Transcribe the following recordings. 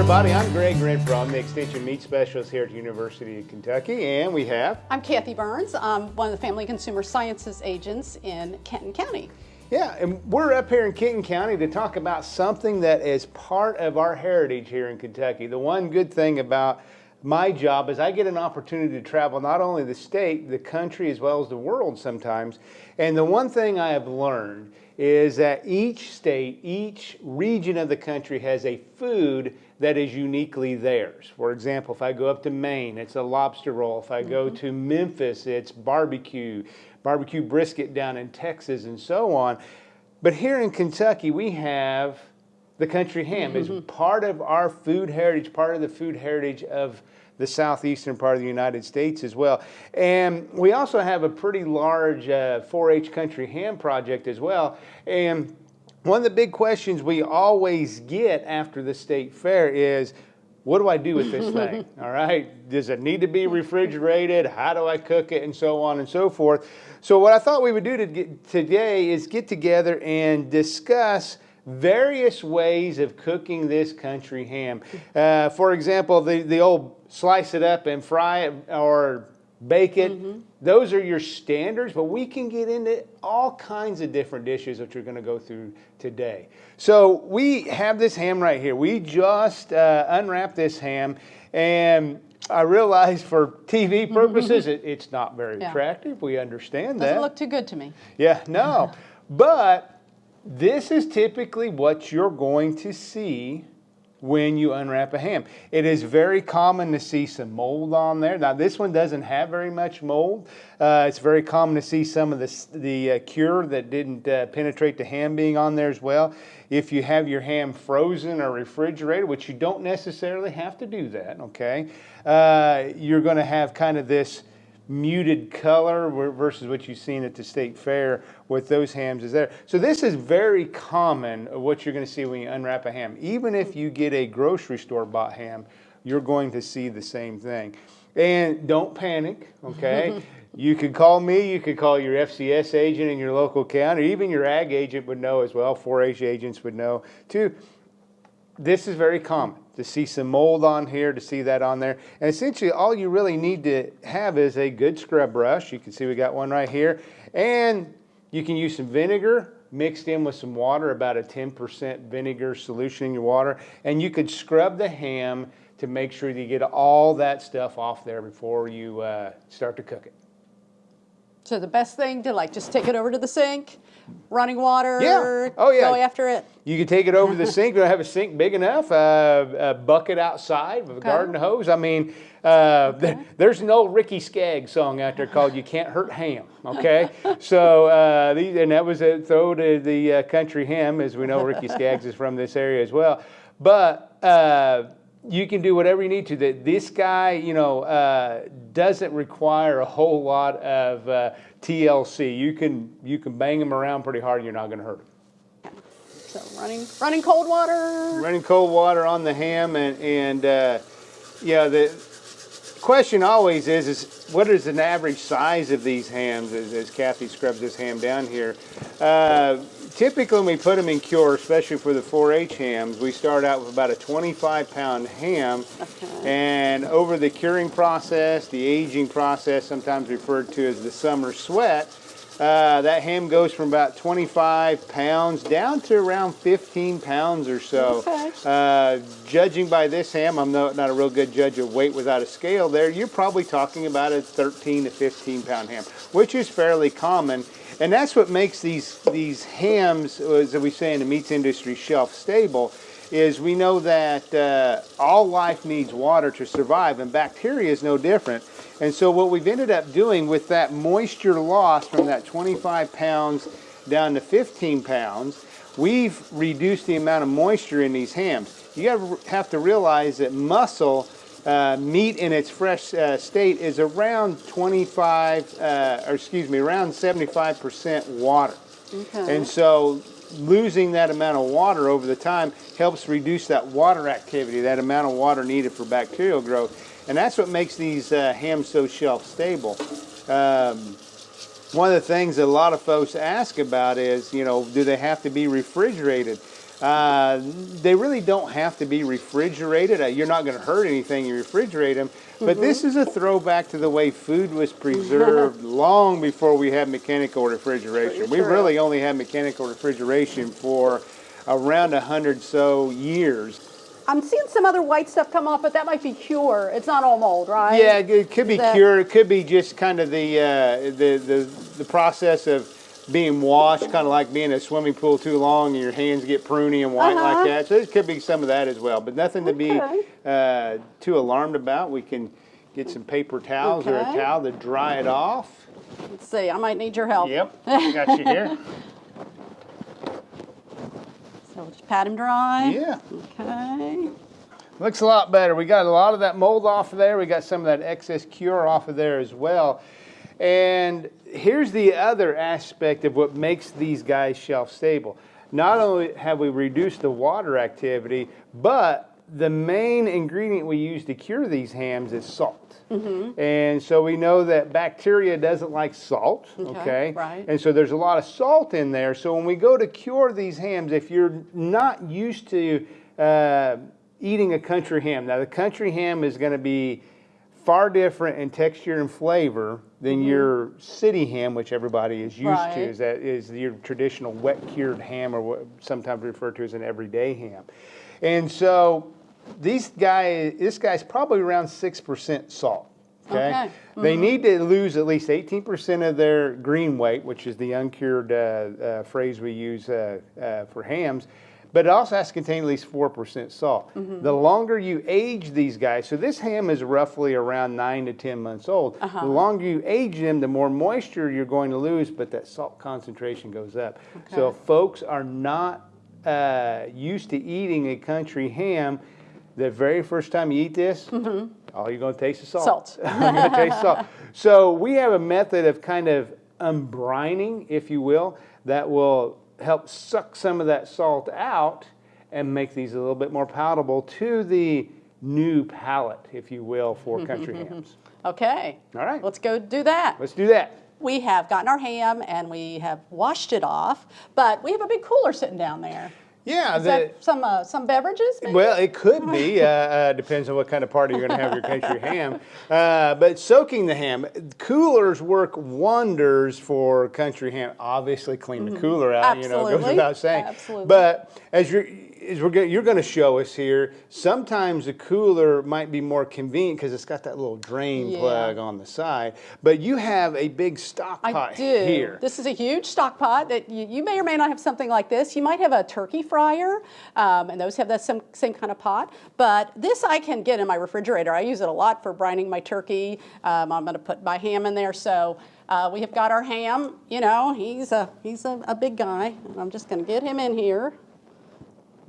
everybody. I'm Gregg Rentfrow. The Extension Meat Specialist here at the University of Kentucky, and we have. I'm Kathy Burns. I'm one of the Family Consumer Sciences agents in Kenton County. Yeah, and we're up here in Kenton County to talk about something that is part of our heritage here in Kentucky. The one good thing about my job is I get an opportunity to travel not only the state, the country, as well as the world sometimes. And the one thing I have learned is that each state, each region of the country has a food that is uniquely theirs. For example, if I go up to Maine, it's a lobster roll. If I go mm -hmm. to Memphis, it's barbecue, barbecue brisket down in Texas, and so on. But here in Kentucky, we have the country ham is mm-hmm. part of our food heritage, part of the food heritage of the southeastern part of the United States as well. And we also have a pretty large 4-H uh, country ham project as well. And one of the big questions we always get after the state fair is, what do I do with this thing? All right, does it need to be refrigerated? How do I cook it? And so on and so forth. So what I thought we would do to today is get together and discuss various ways of cooking this country ham. Uh, for example, the, the old slice it up and fry it or bake it. Mm -hmm. Those are your standards, but we can get into all kinds of different dishes that you're going to go through today. So we have this ham right here. We just uh, unwrapped this ham and I realize for TV purposes, it, it's not very yeah. attractive. We understand Doesn't that. Doesn't look too good to me. Yeah, no. but this is typically what you're going to see when you unwrap a ham. It is very common to see some mold on there. Now this one doesn't have very much mold. Uh, it's very common to see some of the, the uh, cure that didn't uh, penetrate the ham being on there as well. If you have your ham frozen or refrigerated, which you don't necessarily have to do that, okay, uh, you're going to have kind of this muted color versus what you've seen at the state fair with those hams is there. So this is very common what you're going to see when you unwrap a ham. Even if you get a grocery store bought ham, you're going to see the same thing. And don't panic, okay? you could call me, you could call your FCS agent in your local county, even your ag agent would know as well, 4-H agents would know too. This is very common to see some mold on here, to see that on there. And essentially all you really need to have is a good scrub brush. You can see we got one right here. And you can use some vinegar mixed in with some water, about a 10% vinegar solution in your water. And you could scrub the ham to make sure that you get all that stuff off there before you uh, start to cook it. So the best thing to like just take it over to the sink, running water, yeah. Oh, yeah. go after it. You can take it over to the sink. You don't have a sink big enough, uh, a bucket outside with a okay. garden hose. I mean, uh, okay. there's an old Ricky Skaggs song out there called "You Can't Hurt Ham." Okay, so uh, these, and that was a throw to the uh, country ham, as we know Ricky Skaggs is from this area as well. But uh, you can do whatever you need to. That this guy, you know, uh, doesn't require a whole lot of uh, TLC. You can you can bang him around pretty hard. You're not going to hurt him. So running running cold water. Running cold water on the ham and and uh, yeah the question always is is what is an average size of these hams as, as Kathy scrubs this ham down here. Uh, typically when we put them in cure, especially for the 4-H hams, we start out with about a 25 pound ham okay. and over the curing process, the aging process, sometimes referred to as the summer sweat, uh, that ham goes from about 25 pounds down to around 15 pounds or so. Okay. Uh, judging by this ham, I'm not, not a real good judge of weight without a scale there, you're probably talking about a 13 to 15 pound ham, which is fairly common. And that's what makes these, these hams, as we say in the meats industry, shelf stable, is we know that uh, all life needs water to survive and bacteria is no different. And so what we've ended up doing with that moisture loss from that 25 pounds down to 15 pounds, we've reduced the amount of moisture in these hams. You have to realize that muscle uh, meat in its fresh uh, state is around 25, uh, or excuse me, around 75% water. Okay. And so losing that amount of water over the time helps reduce that water activity, that amount of water needed for bacterial growth. And that's what makes these uh, hams so shelf stable. Um, one of the things that a lot of folks ask about is, you know, do they have to be refrigerated? Uh, they really don't have to be refrigerated. Uh, you're not going to hurt anything you refrigerate them. But Mm-hmm. this is a throwback to the way food was preserved long before we had mechanical refrigeration. We really only had mechanical refrigeration for around a hundred so years. I'm seeing some other white stuff come off, but that might be cure. It's not all mold, right? Yeah, it could be cured. It could be just kind of the uh, the, the the process of being washed, kind of like being in a swimming pool too long and your hands get pruny and white Uh-huh. like that. So it could be some of that as well, but nothing to be uh, too alarmed about. We can get some paper towels or a towel to dry it off. Let's see. I might need your help. Yep, got you here. So we'll just pat him dry. Yeah. Okay. Looks a lot better. We got a lot of that mold off of there. We got some of that excess cure off of there as well. And here's the other aspect of what makes these guys shelf stable. Not only have we reduced the water activity, but the main ingredient we use to cure these hams is salt. And so we know that bacteria doesn't like salt, Okay, okay? right. And so there's a lot of salt in there. So when we go to cure these hams, if you're not used to uh, eating a country ham, now the country ham is going to be far different in texture and flavor than your city ham, which everybody is used Mm-hmm. Right. to. Is that is your traditional wet cured ham, or what sometimes referred to as an everyday ham. And so these guys, this guy's probably around six percent salt. Okay. Okay. They need to lose at least 18% of their green weight, which is the uncured uh, uh, phrase we use uh, uh, for hams. But it also has to contain at least 4% salt. Mm-hmm. The longer you age these guys, so this ham is roughly around 9 to 10 months old. The uh-huh. longer you age them, the more moisture you're going to lose, but that salt concentration goes up. So Okay. if folks are not uh, used to eating a country ham, the very first time you eat this, mm-hmm. all you're going to taste is salt. Salt. I'm going to taste salt. So we have a method of kind of unbrining, if you will, that will help suck some of that salt out and make these a little bit more palatable to the new palate, if you will, for country hams. Okay. All right. Let's go do that. Let's do that. We have gotten our ham and we have washed it off, but we have a big cooler sitting down there. Yeah, Is the, that some uh, some beverages? Maybe? Well, it could be. Uh, uh, depends on what kind of party you're going to have your country ham. Uh, but soaking the ham, coolers work wonders for country ham. Obviously, clean the cooler out. You know, goes Mm-hmm. Without saying. Absolutely. But as you're as we're going, you're going to show us here. Sometimes the cooler might be more convenient because it's got that little drain Yeah. plug on the side. But you have a big stock I pot do. here. This is a huge stock pot that you, you may or may not have something like this. You might have a turkey fryer, um, and those have that same, same kind of pot. But this I can get in my refrigerator. I use it a lot for brining my turkey. Um, I'm going to put my ham in there. So uh, we have got our ham. You know, he's a he's a, a big guy. And I'm just going to get him in here.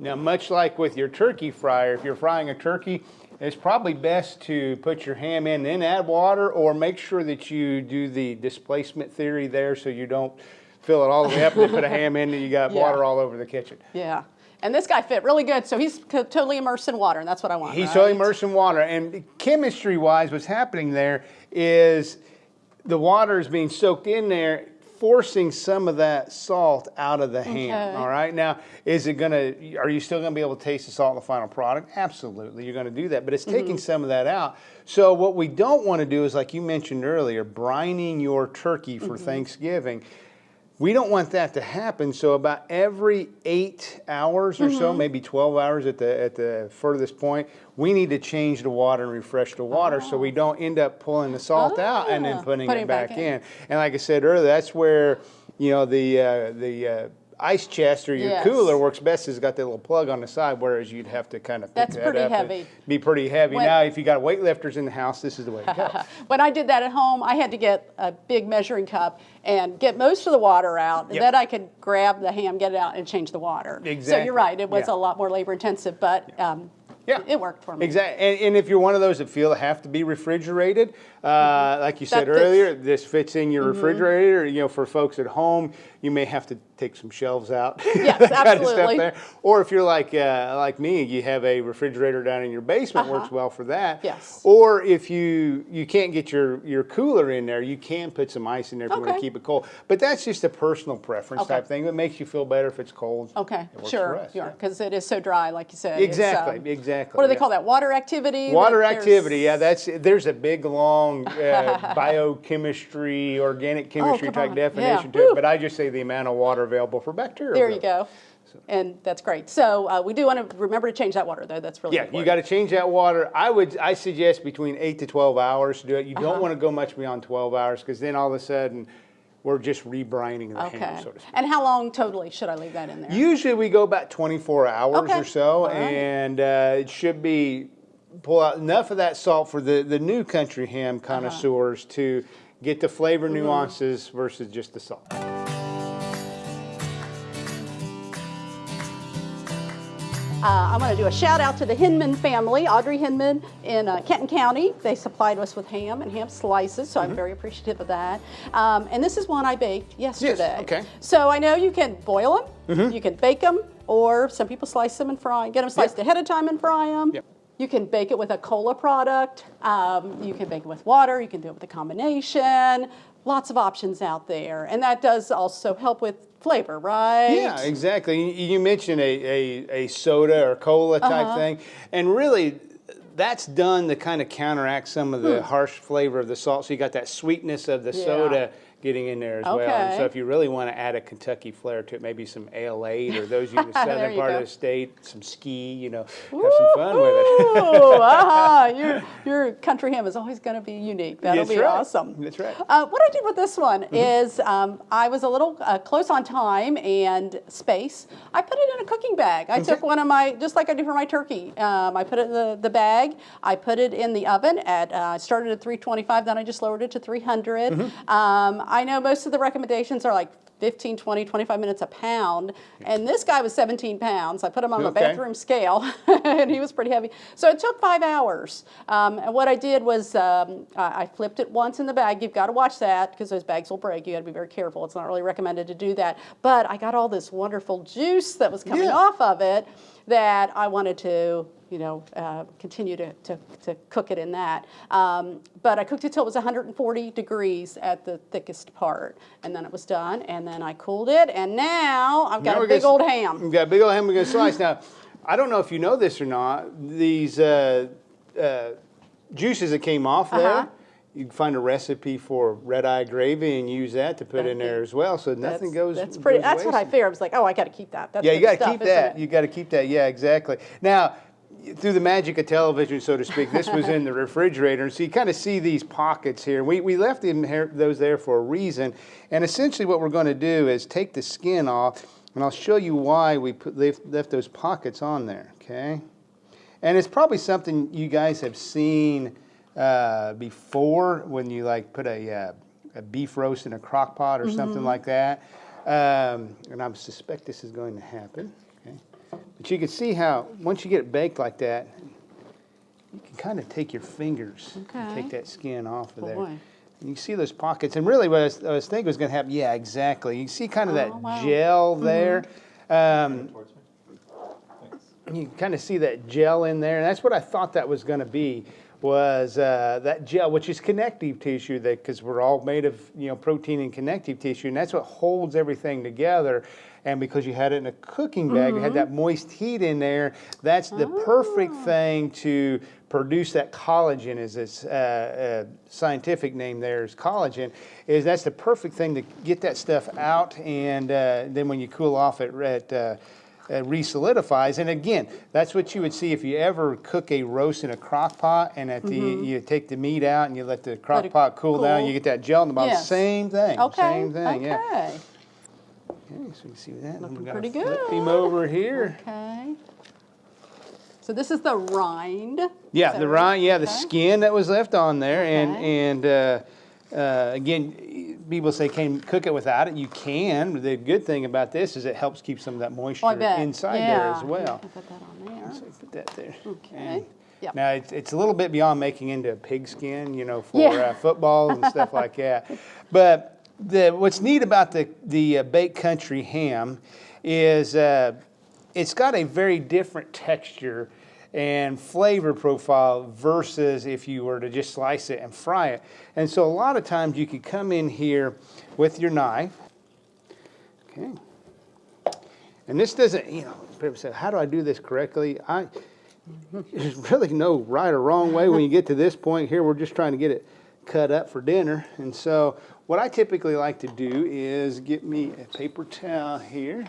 Now, much like with your turkey fryer, if you're frying a turkey, it's probably best to put your ham in, then add water, or make sure that you do the displacement theory there so you don't fill it all the way up and put a ham in and you got Yeah. water all over the kitchen. Yeah. And this guy fit really good. So he's totally immersed in water, and that's what I want. He's right? totally immersed in water. And chemistry wise, what's happening there is the water is being soaked in there, forcing some of that salt out of the ham. Okay. All right. Now, is it going to, are you still going to be able to taste the salt in the final product? Absolutely. You're going to do that. But it's mm-hmm. taking some of that out. So, what we don't want to do is, like you mentioned earlier, brining your turkey for mm-hmm. Thanksgiving. We don't want that to happen. So about every eight hours or Mm-hmm. so, maybe 12 hours at the at the furthest point, we need to change the water and refresh the water so we don't end up pulling the salt out and then Ah, putting, putting it it back back, in. in. And like I said earlier, that's where you know the uh, the uh, ice chest or your Yes. cooler works best. It's got that little plug on the side, whereas you'd have to kind of pick That's that pretty heavy. Be pretty heavy. When- now, if you got weightlifters in the house, this is the way to go. When I did that at home, I had to get a big measuring cup and get most of the water out, and Yep. then I could grab the ham, get it out, and change the water. Exactly. So you're right; it was Yeah. a lot more labor intensive, but um, Yeah. it worked for me. Exactly. And, and if you're one of those that feel have to be refrigerated, uh, like you said That fits. earlier, this fits in your refrigerator. You know, for folks at home, you may have to take some shelves out. Yes, that kind of stuff absolutely. there. Or if you're like uh, like me, you have a refrigerator down in your basement, works well for that. Uh-huh. Yes. Or if you you can't get your your cooler in there, you can put some ice in there if you want to keep it cold. But that's just a personal preference Okay. type thing. It makes you feel better if it's cold. Okay, It sure, yeah, because it is so dry, like you said. Exactly, um, exactly, What do they yeah. call that? Water activity? Water activity, yeah, that's there's a big long uh, biochemistry, organic chemistry come type on, yeah, definition to woo. it. But I just say the amount of water available for bacteria. There you go. And that's great. So uh, we do want to remember to change that water, though. That's really Yeah, you got to change that water. I would, I suggest between eight to twelve hours to do it. You don't want to go much beyond twelve hours because then all of a sudden we're just rebrining the Okay. ham, so to speak. And how long totally should I leave that in there? Usually we go about 24 hours Okay. or so, right. and uh, it should be pull out enough of that salt for the, the new country ham Uh-huh. connoisseurs to get the flavor Mm-hmm. nuances versus just the salt. Uh, I want to do a shout out to the Hinman family, Audrey Hinman in uh, Kenton County. They supplied us with ham and ham slices, so Mm-hmm. I'm very appreciative of that. Um, and this is one I baked yesterday. okay. Mm-hmm. So I know you can boil them, you can bake them, or some people slice them and fry. Get them sliced ahead of time and fry them. Yep. You can bake it with a cola product. Um, you can bake it with water. You can do it with a combination. Lots of options out there, and that does also help with flavor, right? Yeah, exactly. You- mentioned a, a, a soda or cola type Uh-huh. thing, and really that's done to kind of counteract some of the harsh flavor of the salt. So you got that sweetness of the Hmm. Yeah. soda getting in there as well. And so if you really want to add a Kentucky flair to it, maybe some ale or those you in the southern part go. of the state, some ski, you know, have some fun with it. Ooh, uh-huh. your, your country ham is always going to be unique. That'll That's be right. awesome. That's right. Uh, what I did with this one Mm-hmm. is um, I was a little uh, close on time and space. I put it in a cooking bag. I took one of my, just like I do for my turkey, um, I put it in the, the bag. I put it in the oven at, uh, I started at 325, then I just lowered it to 300. Mm-hmm. Um, I know most of the recommendations are like 15, 20, 25 minutes a pound. And this guy was 17 pounds. I put him on my Okay. bathroom scale, and he was pretty heavy. So it took five hours. Um, and what I did was um, I, I flipped it once in the bag. You've got to watch that because those bags will break. You got to be very careful. It's not really recommended to do that. But I got all this wonderful juice that was coming Yeah. off of it that I wanted to. You know, uh, continue to, to, to cook it in that. Um, but I cooked it till it was 140 degrees at the thickest part, and then it was done. And then I cooled it, and now I've got Now a big gonna old ham. We've got a big old ham we're going to slice. Now, I don't know if you know this or not. These uh, uh, juices that came off there, Uh-huh. you can find a recipe for red eye gravy and use that to put in there as well. So nothing That's- goes. That's pretty. goes That's what I wasted. figured. I was like, oh, I got to keep that. That's Yeah, you got to keep that. You got to keep that. Yeah, exactly. Now, through the magic of television, so to speak, this was in the refrigerator, and so you kind of see these pockets here. We we left them here, those there for a reason, and essentially what we're going to do is take the skin off, and I'll show you why we put left, left those pockets on there. Okay, and it's probably something you guys have seen uh, before when you like put a uh, a beef roast in a crock pot or something like that. Um, and I suspect this is going to happen. Okay. But you can see how, once you get it baked like that, you can kind of take your fingers and take that skin off of there. Boy. And you can see those pockets. And really, what I was, I was thinking was going to happen, yeah, exactly. You see kind of Oh, that wow. Mm-hmm. gel there. Um, you can kind of see that gel in there, and that's what I thought that was going to be. Was uh, that gel, which is connective tissue, that because we're all made of you know protein and connective tissue, and that's what holds everything together. And because you had it in a cooking bag, you had that moist heat in there. That's the perfect thing to produce that collagen. Is its uh, uh, scientific name? There is collagen. Is that's the perfect thing to get that stuff out, and uh, then when you cool off it at uh, re-solidifies. And again, that's what you would see if you ever cook a roast in a crock pot and at the you take the meat out and you let the crock Mm-hmm. pot cool, down, you get that gel in the bottom. Yes. Same thing. Okay. Same thing. okay. Yeah. Okay, so you can see that. Looking pretty Flip good. him over here. Okay. So this is the rind. Yeah, the rind. Yeah, the skin that was left on there, and and uh, uh, again, people say can cook it without it. You can. The good thing about this is it helps keep some of that moisture Oh, inside yeah. there as well. I put that on there. So put that there. Okay. And Yep. Now, it's, it's a little bit beyond making into a pigskin, you know, for Yeah. uh, football and stuff like that. But the what's neat about the the uh, baked country ham is uh, it's got a very different texture and flavor profile versus if you were to just slice it and fry it. And so a lot of times you could come in here with your knife. Okay. And this doesn't, you know, people say, how do I do this correctly? I there's really no right or wrong way when you get to this point here. We're just trying to get it cut up for dinner. And so what I typically like to do is get me a paper towel here.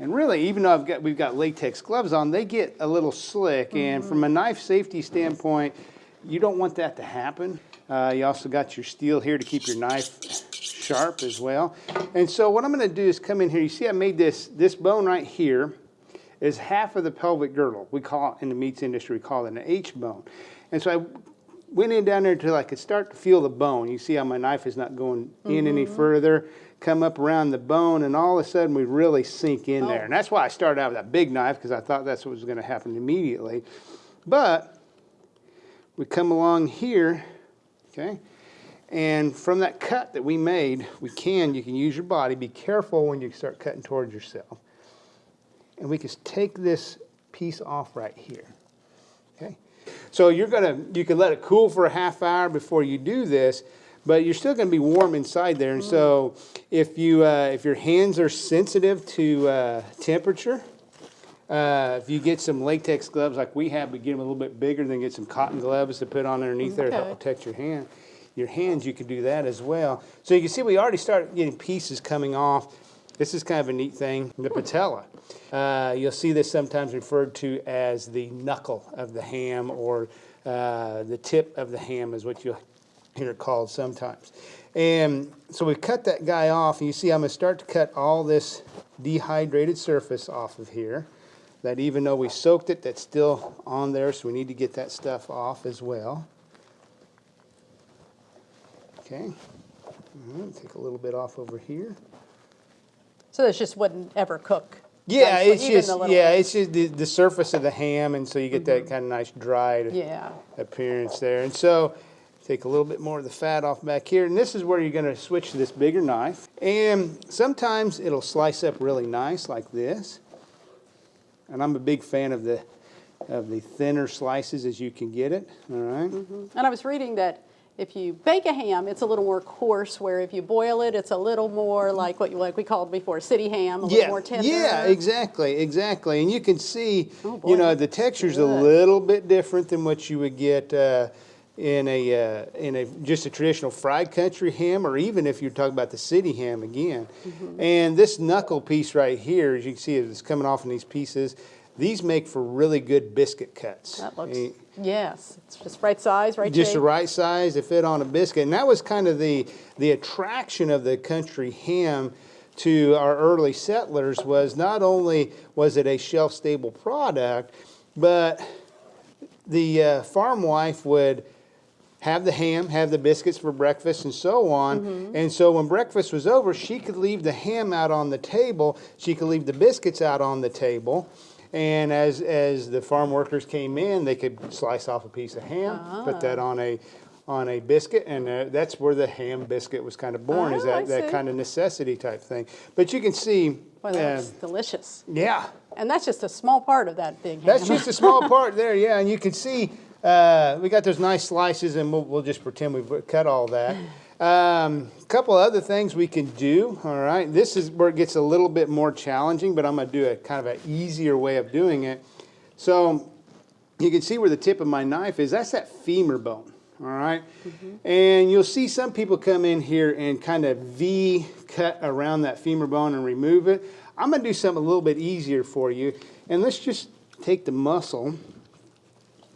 And really, even though I've got, we've got latex gloves on, they get a little slick. And from a knife safety standpoint, you don't want that to happen. Uh, you also got your steel here to keep your knife sharp as well. And so what I'm gonna do is come in here, you see I made this, this bone right here is half of the pelvic girdle. We call it, in the meats industry, we call it an H bone. And so I went in down there until I could start to feel the bone. You see how my knife is not going in any further, come up around the bone, and all of a sudden we really sink in there. Oh. And that's why I started out with a big knife, because I thought that's what was gonna happen immediately. But we come along here, okay? And from that cut that we made, we can, you can use your body. Be careful when you start cutting towards yourself. And we can take this piece off right here, okay? So you're gonna, you can let it cool for a half hour before you do this, but you're still gonna be warm inside there. And so if you, uh, if your hands are sensitive to uh, temperature, uh, if you get some latex gloves like we have, but get them a little bit bigger, then get some cotton gloves to put on underneath there to help protect your hand. Your hands, you can do that as well. So you can see we already started getting pieces coming off. This is kind of a neat thing. The patella. Uh, you'll see this sometimes referred to as the knuckle of the ham or uh, the tip of the ham is what you'll hear it called sometimes. And so we cut that guy off, and you see I'm going to start to cut all this dehydrated surface off of here. That even though we soaked it, that's still on there, so we need to get that stuff off as well. Okay. Right, take a little bit off over here. So this just wouldn't ever cook. Yeah, it's just yeah, it's just the, the surface of the ham, and so you get that mm-hmm. kind of nice dried Yeah. appearance there. And so take a little bit more of the fat off back here, and this is where you're going to switch to this bigger knife. And sometimes it'll slice up really nice like this. And I'm a big fan of the of the thinner slices as you can get it. All right. And I was reading that if you bake a ham, it's a little more coarse, where if you boil it, it's a little more like what you like we called before city ham, a little more tender. Yeah, exactly, exactly. And you can see, Oh, boy, you know, the texture's a little bit different than what you would get uh, in a uh, in a just a traditional fried country ham, or even if you're talking about the city ham again. Mm-hmm. And this knuckle piece right here, as you can see, it's coming off in these pieces. These make for really good biscuit cuts. That looks, Eh, yes, it's just right size, right just shape. the right size to fit on a biscuit. And that was kind of the, the attraction of the country ham to our early settlers was not only was it a shelf-stable product, but the uh, farm wife would have the ham, have the biscuits for breakfast, and so on. Mm-hmm. And so when breakfast was over, she could leave the ham out on the table. She could leave the biscuits out on the table. And as as the farm workers came in, they could slice off a piece of ham, put that Ah. on a on a biscuit, and uh, that's where the ham biscuit was kind of born. is Oh, that that kind of necessity type thing? But you can see, Boy, that uh, delicious. yeah, And that's just a small part of that big ham. that's just a small part there, yeah. And you can see uh, we got those nice slices, and we'll, we'll just pretend we've cut all that. Um, a couple other things we can do. All right, this is where it gets a little bit more challenging, but I'm going to do a kind of an easier way of doing it. So you can see where the tip of my knife is. That's that femur bone. All right? and you'll see some people come in here and kind of V cut around that femur bone and remove it. I'm going to do something a little bit easier for you, and let's just take the muscle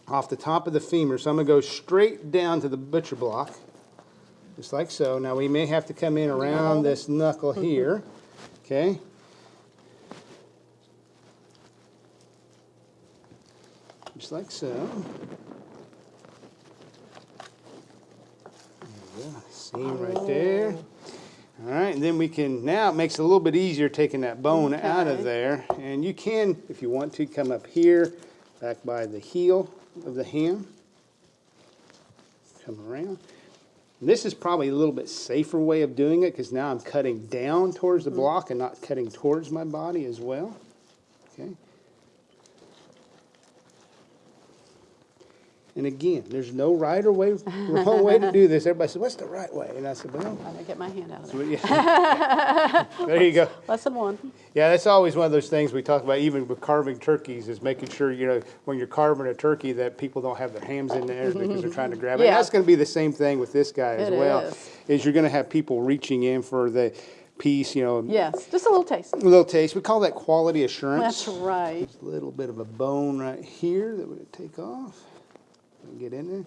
off the top of the femur. So I'm going to go straight down to the butcher block, just like so. Now we may have to come in around this knuckle here, okay? Just like so. Seam right there. All right, and then we can, now it makes it a little bit easier taking that bone out of there. And you can, if you want to, come up here, back by the heel of the ham. Come around. This is probably a little bit safer way of doing it because now I'm cutting down towards the Mm-hmm. block and not cutting towards my body as well. Okay. And again, there's no right or way, wrong way to do this. Everybody said, what's the right way? And I said, well, I'm gonna get my hand out of there. yeah. there you go. Lesson one. Yeah, that's always one of those things we talk about, even with carving turkeys, is making sure, you know, when you're carving a turkey, that people don't have their hands in there because they're trying to grab it. And Yeah. that's gonna be the same thing with this guy as It well. is. Is you're gonna have people reaching in for the piece, you know, Yes, just a little taste. a little taste. We call that quality assurance. That's right. A little bit of a bone right here that we're gonna take off get in there.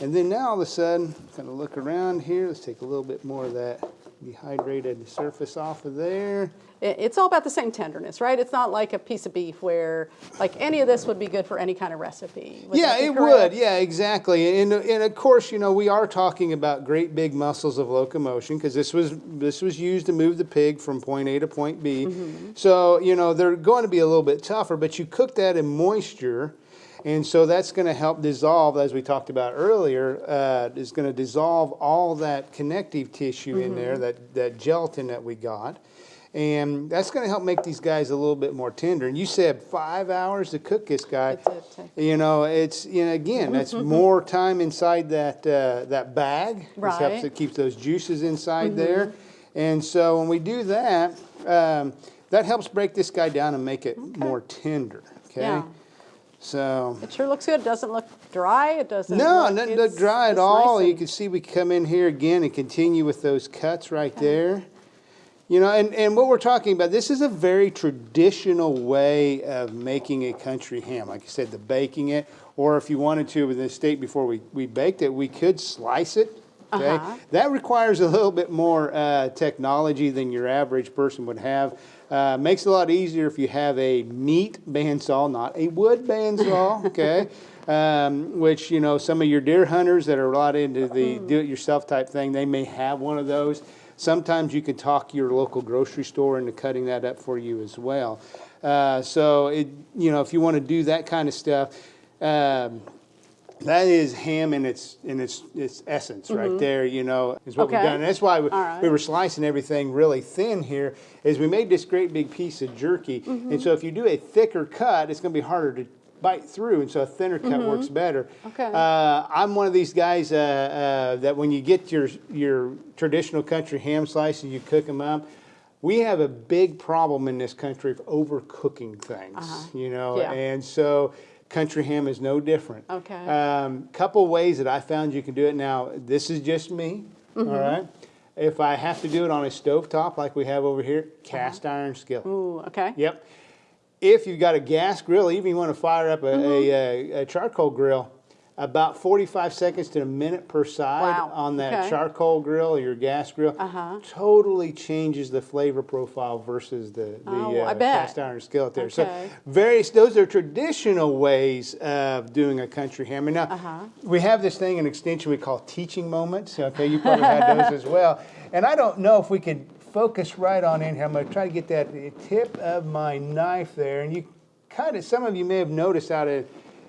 And then now all of a sudden, kind of look around here. Let's take a little bit more of that dehydrated surface off of there. It's all about the same tenderness, right? It's not like a piece of beef where, like, any of this would be good for any kind of recipe. Would yeah, it correct? would. Yeah, exactly. And and of course, you know, we are talking about great big muscles of locomotion because this was this was used to move the pig from point A to point B. Mm-hmm. So you know they're going to be a little bit tougher, but you cook that in moisture. And so that's going to help dissolve, as we talked about earlier, uh, is going to dissolve all that connective tissue in there, Mm-hmm. that, that gelatin that we got. And that's going to help make these guys a little bit more tender. And you said five hours to cook this guy. It You know, it's you know again, that's more time inside that uh, that bag. This helps Right. Mm-hmm. it keeps those juices inside there, and so when we do that, um, that helps break this guy down and make it more tender. Okay, Yeah. So. It sure looks good. It Doesn't look dry. It doesn't. No, look, doesn't look dry at all. nice You can see we come in here again and continue with those cuts right there. You know, and, and what we're talking about, this is a very traditional way of making a country ham. Like I said, the baking it, or if you wanted to with the steak before we, we baked it, we could slice it. Okay, Uh-huh. that requires a little bit more uh, technology than your average person would have. Uh, makes it a lot easier if you have a meat bandsaw, not a wood bandsaw. Okay, um, which you know some of your deer hunters that are a lot into the do-it-yourself type thing, they may have one of those. Sometimes you can talk your local grocery store into cutting that up for you as well. Uh, so it, you know, if you want to do that kind of stuff. Um, that is ham in its in its its essence right there. You know, is what we've done. And that's why we, right. we were slicing everything really thin here. Is we made this great big piece of jerky, and so if you do a thicker cut, it's going to be harder to bite through, and so a thinner cut works better. Okay. Uh, I'm one of these guys uh, uh, that when you get your your traditional country ham slices, you cook them up. We have a big problem in this country of overcooking things, you know, Yeah. and so country ham is no different. Okay. Um, couple ways that I found you can do it. Now, this is just me, all right? If I have to do it on a stovetop like we have over here, cast iron skillet. Ooh, okay. Yep. If you've got a gas grill, even you want to fire up a, Mm-hmm. a, a, a charcoal grill, about 45 seconds to a minute per side Wow, on that okay. charcoal grill or your gas grill Uh-huh. totally changes the flavor profile versus the, the Oh, uh, cast iron skillet there. Okay. So various, those are traditional ways of doing a country ham. And now Uh-huh. we have this thing in extension we call teaching moments. Okay, you probably had those as well. And I don't know if we could focus right on in here. I'm going to try to get that tip of my knife there. And you kind of, some of you may have noticed out of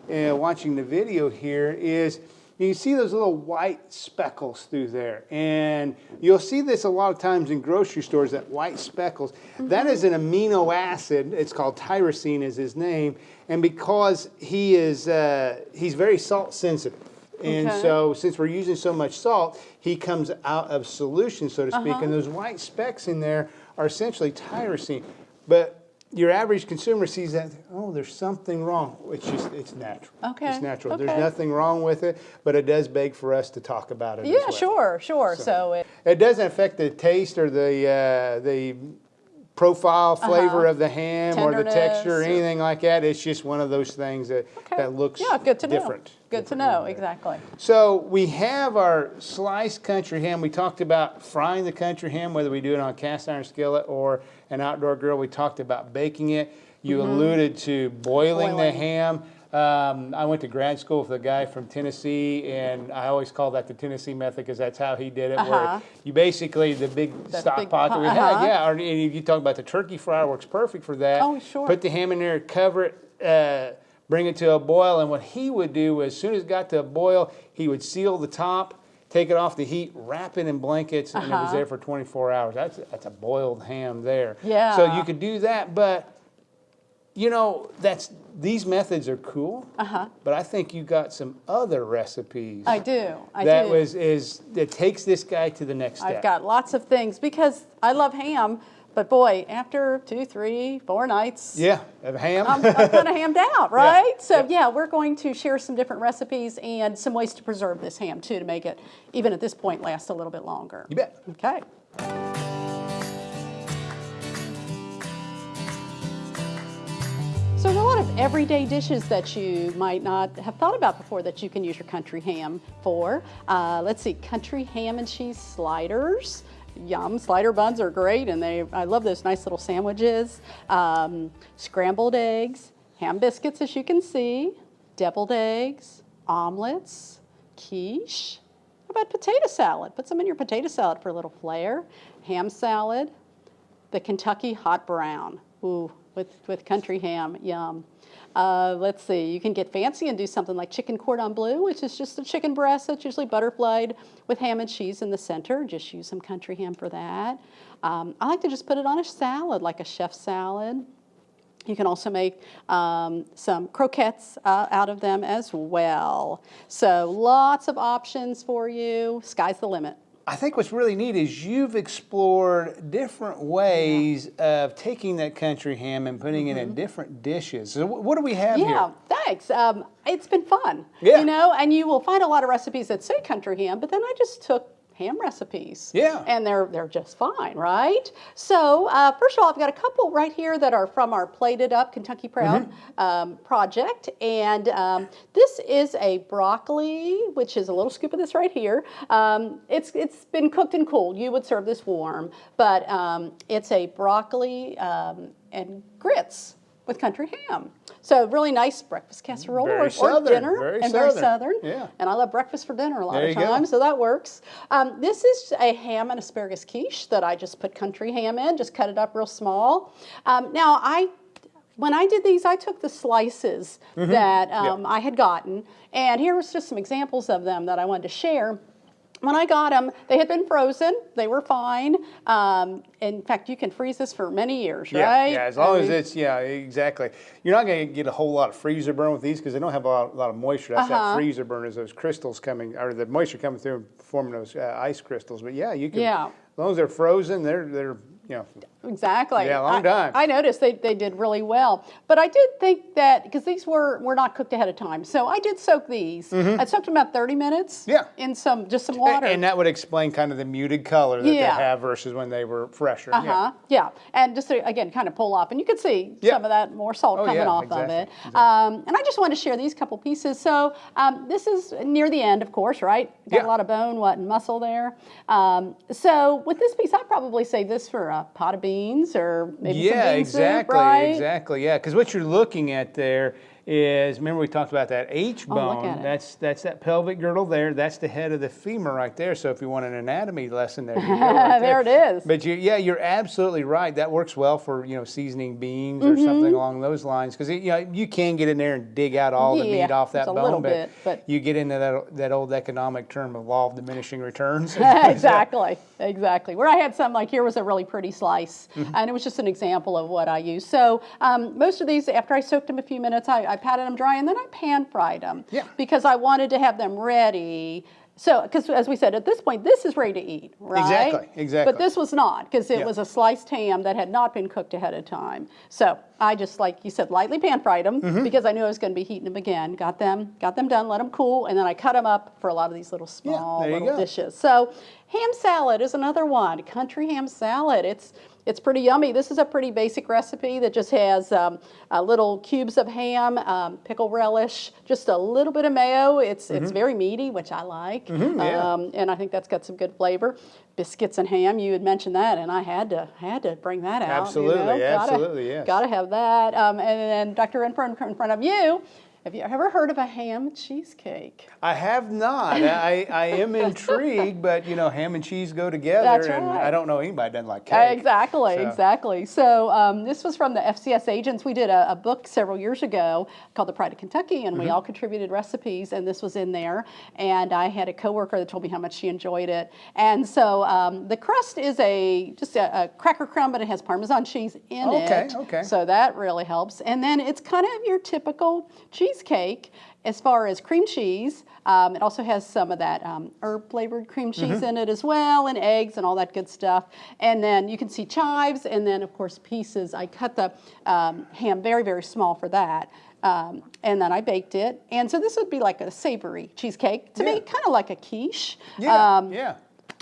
uh, watching the video here is you see those little white speckles through there. And you'll see this a lot of times in grocery stores, that white speckles. That is an amino acid. It's called tyrosine is his name. And because he is, uh, he's very salt sensitive. And Okay. so since we're using so much salt, he comes out of solution, so to speak. And those white specks in there are essentially tyrosine. But your average consumer sees that, oh, there's something wrong. It's just, it's natural. Okay, It's natural. There's nothing wrong with it, but it does beg for us to talk about it. Yeah, well. sure, sure. So, it, It doesn't affect the taste or the uh, the profile flavor Uh-huh. of the ham or the texture or Tenderness or- anything like that. It's just one of those things that, okay. that looks yeah, good to different. know. Good to know, exactly. So we have our sliced country ham. We talked about frying the country ham, whether we do it on a cast iron skillet or an outdoor grill. We talked about baking it. You alluded to boiling, the Mm-hmm. Ham. Um, I went to grad school with a guy from Tennessee, and I always call that the Tennessee method because that's how he did it. Uh-huh. Where you basically the big That stock big pot that we had, uh-huh. yeah. Or, and you talk about the turkey fryer works perfect for that. Oh, sure. Put the ham in there, cover it, uh, bring it to a boil, and what he would do as soon as it got to a boil, he would seal the top, take it off the heat, wrap it in blankets, and it was Uh-huh. there for 24 hours. That's that's a boiled ham there. Yeah. So you could do that, but you know that's these methods are cool. Uh-huh. But I think you got some other recipes. I do. I that do. was is that takes this guy to the next step. I've got lots of things because I love ham, but boy, after two, three, four nights, yeah, a ham. I'm, I'm kind of hammed out, right? So yeah. yeah, we're going to share some different recipes and some ways to preserve this ham too to make it, even at this point, last a little bit longer. you bet. Okay. So there's a lot of everyday dishes that you might not have thought about before that you can use your country ham for. Uh, let's see, country ham and cheese sliders. Yum, slider buns are great and they, I love those nice little sandwiches. Um, scrambled eggs, ham biscuits as you can see, deviled eggs, omelets, quiche. How about potato salad? Put some in your potato salad for a little flair. Ham salad, the Kentucky hot brown. Ooh, with, with country ham, yum. Uh, let's see, you can get fancy and do something like chicken cordon bleu, which is just a chicken breast that's usually butterflied with ham and cheese in the center. Just use some country ham for that. Um, I like to just put it on a salad, like a chef salad. You can also make um, some croquettes uh, out of them as well. So lots of options for you. Sky's the limit. I think what's really neat is you've explored different ways of taking that country ham and putting it in different dishes. So what do we have Mm-hmm. Yeah, thanks. Um, it's been fun. Yeah. You know, and you will find a lot of recipes that say country ham, but then I just took ham recipes. Yeah. And they're they're just fine, right? So uh, first of all, I've got a couple right here that are from our Plate It Up Kentucky Proud Mm-hmm. um, project, and um, this is a broccoli, which is a little scoop of this right here. Um, it's it's been cooked and cooled. You would serve this warm, but um, it's a broccoli um, and grits with country ham. So really nice breakfast casserole Very or, or southern, dinner, very and very southern. southern. Yeah. And I love breakfast for dinner a lot There of times, so that works. Um, this is a ham and asparagus quiche that I just put country ham in, just cut it up real small. Um, now I. When I did these, I took the slices Mm-hmm. that um, I had gotten, and here was just some examples of them that I wanted to share. When I got them, they had been frozen. They were fine. Um, in fact, you can freeze this for many years, Yeah, right? yeah, as long I as mean- it's, yeah, exactly. You're not going to get a whole lot of freezer burn with these because they don't have a lot, a lot of moisture. That's Uh-huh. that freezer burn is those crystals coming, or the moisture coming through and forming those uh, ice crystals. But yeah, you can, Yeah. as long as they're frozen, they're, they're, you know, Exactly. Yeah, long I, time. I noticed they, they did really well. But I did think that, because these were, were not cooked ahead of time, so I did soak these. I soaked them about 30 minutes. Yeah. in some, just some water. and that would explain kind of the muted color that Yeah. they have versus when they were fresher. Uh-huh. Yeah. And just to, again, kind of pull off. And you could see Yeah. some of that more salt Oh, coming yeah, off exactly, of it. Um, and I just wanted to share these couple pieces. So um, this is near the end, of course, right? Got Yeah. a lot of bone, what, and muscle there. Um, so with this piece, I'd probably save this for a pot of beans or maybe yeah, some bean exactly, soup, right? exactly. Yeah, because what you're looking at there is remember we talked about that H Oh, bone. it. That's that's that pelvic girdle there. That's the head of the femur right there. So if you want an anatomy lesson, there you go. right There it is. But you, yeah, you're absolutely right. That works well for you know seasoning beans or something along those lines because you know you can get in there and dig out all the Mm-hmm. Meat off that bone, but, bit, but- you get into that that old economic term of law of diminishing returns. exactly, exactly. Where I had some, like here was a really pretty slice, Mm-hmm. and it was just an example of what I use. So um, most of these, after I soaked them a few minutes, I, I patted them dry, and then I pan fried them. Yeah. Because I wanted to have them ready. So, because as we said, at this point, this is ready to eat, right? Exactly, exactly. But this was not, because it Yeah. was a sliced ham that had not been cooked ahead of time. So I just, like you said, lightly pan fried them Mm-hmm. because I knew I was going to be heating them again. Got them, got them done, let them cool, and then I cut them up for a lot of these little small you little dishes. So ham salad is another one. Country ham salad. It's it's pretty yummy. This is a pretty basic recipe that just has um, uh, little cubes of ham, um, pickle relish, just a little bit of mayo. It's it's very meaty, which I like, Mm-hmm. yeah. um, and I think that's got some good flavor. Biscuits and ham. You had mentioned that, and I had to had to bring that out. you Absolutely, know? Gotta- absolutely, yes. Gotta have that. Um, and then Dr. Rentfrow in front of you Have you ever heard of a ham cheesecake? I have not. I, I am intrigued, but you know, ham and cheese go together, That's and right. I don't know anybody that doesn't like cake. Exactly, So- exactly. So um, this was from the FCS agents. We did a, a book several years ago called The Pride of Kentucky, and we Mm-hmm. all contributed recipes, and this was in there. And I had a coworker that told me how much she enjoyed it. And so um, the crust is a just a, a cracker crumb, but it has Parmesan cheese in Okay, it. okay. okay. So that really helps. And then it's kind of your typical cheesecake as far as cream cheese. Um, it also has some of that um, herb flavored cream cheese Mm-hmm. in it as well, and eggs and all that good stuff. And then you can see chives, and then of course pieces. I cut the um, ham very, very small for that. Um, and then I baked it. And so this would be like a savory cheesecake. To Yeah. me, kind of like a quiche. Yeah, Um, yeah.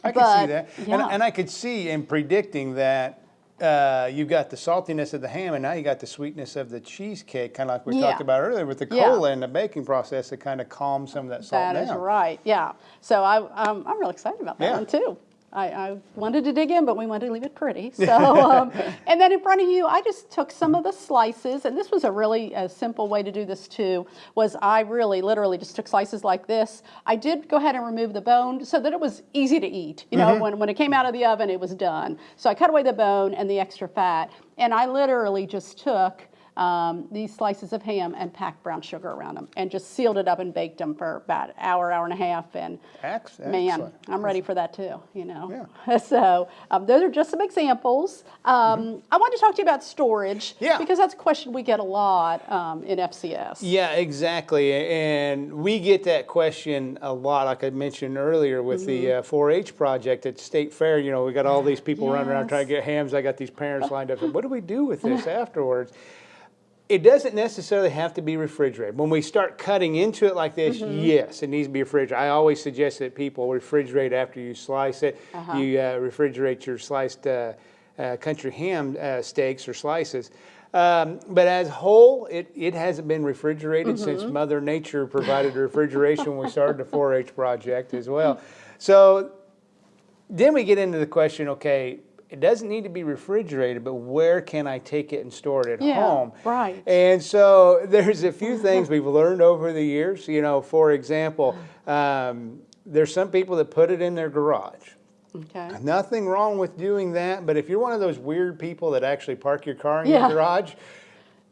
I can see that. And, yeah. and I could see in predicting that uh, you've got the saltiness of the ham and now you got the sweetness of the cheesecake, kind of like we Yeah. talked about earlier with the Yeah. cola and the baking process that kind of calms some of that salt That down. is right. Yeah. So I, um, I'm really excited about that Yeah. one too. I, I wanted to dig in, but we wanted to leave it pretty. So, um, and then in front of you, I just took some of the slices, and this was a really uh simple way to do this too. Was I really literally just took slices like this? I did go ahead and remove the bone so that it was easy to eat. You know, when when it came out of the oven, it was done. So I cut away the bone and the extra fat, and I literally just took um, these slices of ham and packed brown sugar around them and just sealed it up and baked them for about an hour, hour and a half. And Ex- man, excellent. I'm ready for that too, you know. Yeah. So um, those are just some examples. Um, I want to talk to you about storage. Yeah. because that's a question we get a lot um, in FCS. Yeah, exactly. And we get that question a lot, like I mentioned earlier with the Mm-hmm. uh, 4-H project at State Fair. You know, we got all these people running around trying to get hams. I got these parents lined up. What do we do with this afterwards? It doesn't necessarily have to be refrigerated. When we start cutting into it like this, Mm-hmm. yes, it needs to be refrigerated. I always suggest that people refrigerate after you slice it. Uh-huh. You uh, refrigerate your sliced uh, uh, country ham uh, steaks or slices. Um, but as whole, it, it hasn't been refrigerated since Mm-hmm. Mother Nature provided refrigeration when we started the 4-H project as well. So then we get into the question, okay, it doesn't need to be refrigerated, but where can I take it and store it at Yeah, home? right. And so there's a few things we've learned over the years. You know, for example, um, there's some people that put it in their garage. Okay. Nothing wrong with doing that, but if you're one of those weird people that actually park your car in Yeah. your garage,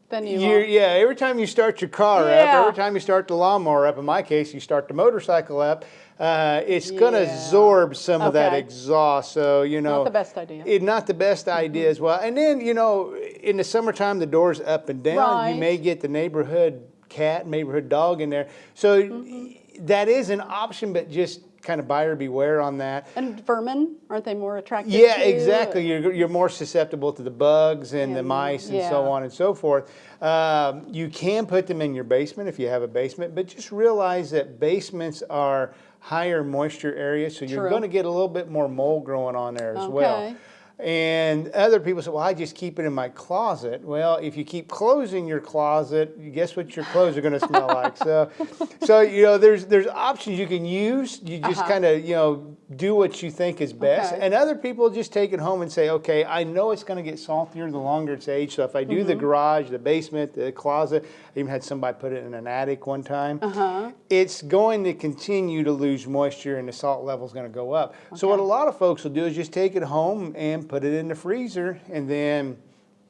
Then you. uh, yeah, every time you start your car up, every time you start the lawnmower up, in my case, you start the motorcycle up, uh, it's going to Yeah. absorb some of that exhaust. So, you know. Not the best idea. It, not the best idea as well. And then, you know, in the summertime, the door's up and down. Right. You may get the neighborhood cat, neighborhood dog in there. So Mm-hmm. that is an option, but just kind of buyer beware on that. and vermin aren't they more attractive? Yeah, exactly. You're, you're more susceptible to the bugs and the mice and so on and so forth. Um, you can put them in your basement if you have a basement, but just realize that basements are higher moisture area, so you're True. going to get a little bit more mold growing on there as well. Okay. And other people say, well, I just keep it in my closet. Well, if you keep closing your closet, guess what your clothes are going to smell like? So, so you know, there's there's options you can use. You just Uh-huh. kind of you know do what you think is best. Okay. And other people just take it home and say, okay, I know it's going to get saltier the longer it's aged. So if I do the Mm-hmm. garage, the basement, the closet, I even had somebody put it in an attic one time. Uh-huh. It's going to continue to lose moisture and the salt level is going to go up. So what a lot of folks will do is just take it home and put it in the freezer, and then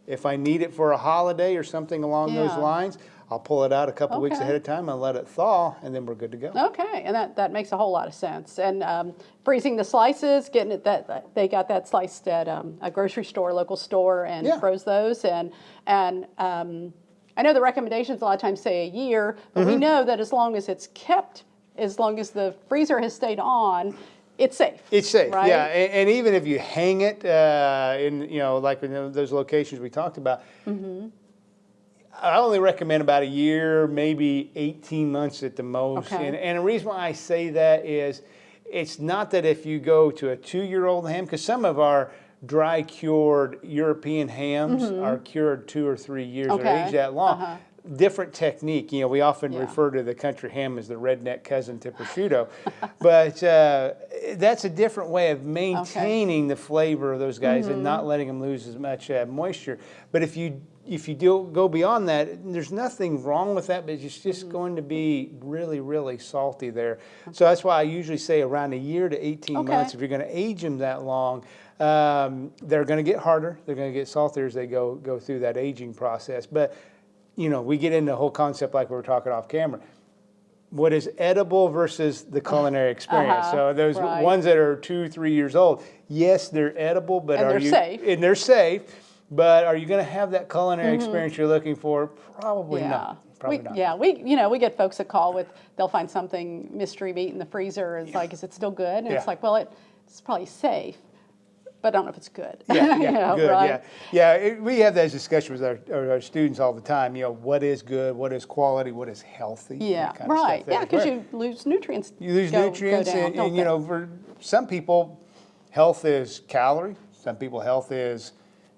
if I need it for a holiday or something along those lines, I'll pull it out a couple weeks ahead of time and let it thaw, and then we're good to go. Okay, and that, that makes a whole lot of sense. And um, freezing the slices, getting it that, they got that sliced at um, a grocery store, local store, and Yeah. froze those. And and um, I know the recommendations a lot of times say a year, but Mm-hmm. we know that as long as it's kept, as long as the freezer has stayed on, it's safe. It's safe, right? yeah. And, and even if you hang it uh, in, you know, like in those locations we talked about, Mm-hmm. I only recommend about a year, maybe 18 months at the most. Okay. And, and the reason why I say that is it's not that if you go to a two year old ham, because some of our dry cured European hams are cured two or three years or Mm-hmm. Age that long. Uh-huh. different technique. You know, we often Yeah. refer to the country ham as the redneck cousin to prosciutto, but uh, that's a different way of maintaining the flavor of those guys and Mm-hmm. not letting them lose as much uh, moisture. But if you if you do go beyond that, there's nothing wrong with that, but it's just Mm-hmm. going to be really, really salty there. So that's why I usually say around a year to 18 Okay. months. If you're going to age them that long, um, they're going to get harder. They're going to get saltier as they go go through that aging process. But you know, we get into the whole concept like we were talking off camera. What is edible versus the culinary experience? Uh-huh, So those right. ones that are two, three years old, yes, they're edible, but And are you safe. and they're safe? But are you going to have that culinary experience you're looking for? Probably. Yeah. not. Probably we, not. Yeah, we you know we get folks that call with they'll find something mystery meat in the freezer. It's like, is it still good? And Yeah. it's like, well, it, it's probably safe, but I don't know if it's good. Yeah, You yeah, know, good, right? yeah. Yeah, it, we have those discussions with our, our, students all the time, you know, what is good, what is quality, what is healthy. Yeah, kind of right. Yeah, because you lose nutrients. You lose go- go nutrients, down, and, and you know, for some people, health is calorie. Some people, health is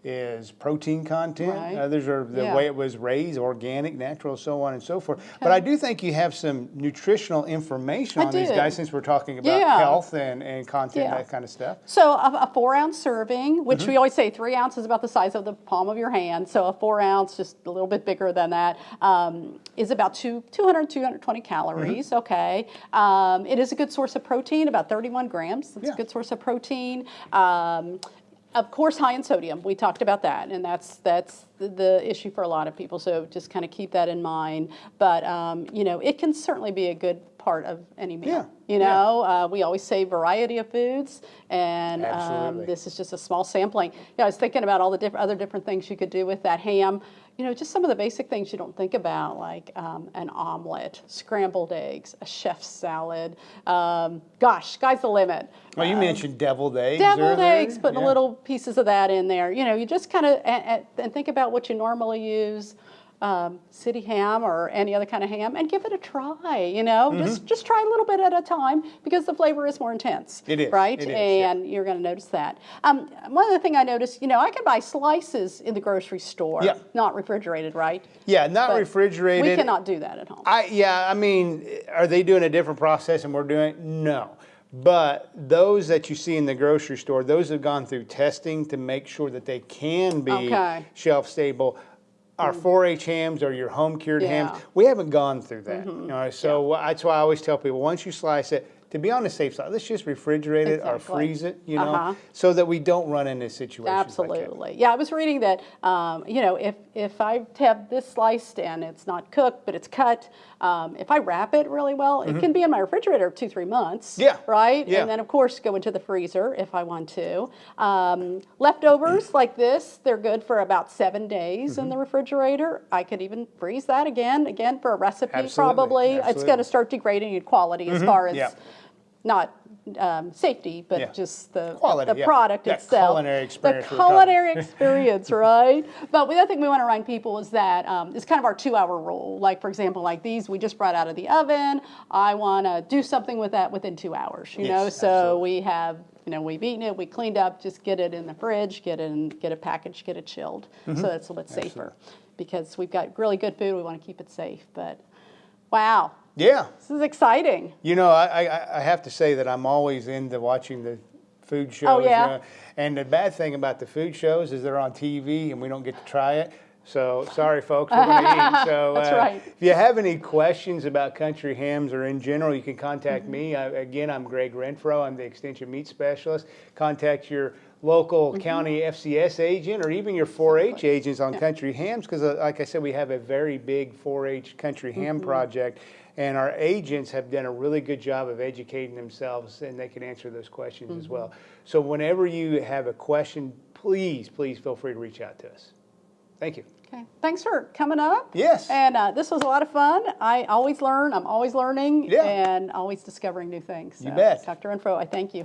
is protein content. Right. Others are the Yeah. way it was raised, organic, natural, so on and so forth. But I do think you have some nutritional information I on these guys since we're talking about Yeah. health and, and content, Yeah. that kind of stuff. So a, a four ounce serving, which Mm-hmm. we always say three ounces is about the size of the palm of your hand. So a four ounce, just a little bit bigger than that, um, is about two, 200, 220 calories. Mm-hmm. Okay. Um, it is a good source of protein, about 31 grams. It's a good source of protein. Um, of course, high in sodium. We talked about that, and that's that's the, the issue for a lot of people. So just kind of keep that in mind. But um, you know, it can certainly be a good part of any meal. Yeah, You yeah. know, uh, we always say variety of foods, and um, this is just a small sampling. Yeah, I was thinking about all the different other different things you could do with that ham. You know, just some of the basic things you don't think about, like um, an omelet, scrambled eggs, a chef's salad. Um, gosh, sky's the limit. Well, you mentioned deviled eggs. Deviled earlier. eggs, putting Yeah. little pieces of that in there. You know, you just kind of and, and think about what you normally use. Um, city ham or any other kind of ham, and give it a try. You know, just just try a little bit at a time because the flavor is more intense. It is, right, it is, yeah. and you're going to notice that. Um, one other thing I noticed, you know, I can buy slices in the grocery store, Yeah. not refrigerated, right? Yeah, not But refrigerated. We cannot do that at home. I yeah, I mean, are they doing a different process and we're doing no. But those that you see in the grocery store, those have gone through testing to make sure that they can be Okay. Mm. shelf stable. Our 4-H hams or your home cured hams, Yeah. Mm-hmm. we haven't gone through that. You know, so that's why I always tell people once you slice it, to be on the safe side, let's just refrigerate it or freeze it, you know, Uh-huh. so that we don't run into situations like. Absolutely. Yeah, I was reading that, um, you know, if, if I have this sliced and it's not cooked, but it's cut, um, if I wrap it really well, it can be in my refrigerator two, three months. Mm-hmm. Yeah, Right? yeah. And then, of course, go into the freezer if I want to. Um, leftovers like this, they're good for about seven days Mm-hmm. in the refrigerator. I could even freeze that again, again, for a recipe, Absolutely, probably. It's going to start degrading in quality as far as yeah. not um, safety, but Yeah. just the, Quality, the yeah. product That itself. culinary experience The we were talking- culinary experience, right? But the other thing we want to remind people is that um, it's kind of our two-hour rule. Like for example, like these we just brought out of the oven. I want to do something with that within two hours. You know, so absolutely. we have. You know, we've eaten it, we cleaned up, just get it in the fridge, get it in, get it packaged, get it chilled, Mm-hmm. so that's a little bit safer. Because we've got really good food, we want to keep it safe. But wow, Yeah, this is exciting. You know, I, I, I have to say that I'm always into watching the food shows. Oh, yeah? uh, and the bad thing about the food shows is they're on TV and we don't get to try it. So sorry, folks, we're going to eat. So That's uh, right. if you have any questions about country hams or in general, you can contact Mm-hmm. me. I, again, I'm Gregg Rentfrow. I'm the Extension Meat Specialist. Contact your local Mm-hmm. county FCS agent or even your 4-H agents on country hams because, uh, like I said, we have a very big 4-H country ham Mm-hmm. project. And our agents have done a really good job of educating themselves and they can answer those questions as Mm-hmm. well. So whenever you have a question, please, please feel free to reach out to us. Thank you. Okay, thanks for coming up. Yes. And uh, this was a lot of fun. I always learn. I'm always learning. Yeah. And always discovering new things. You bet. Dr. Info, I thank you.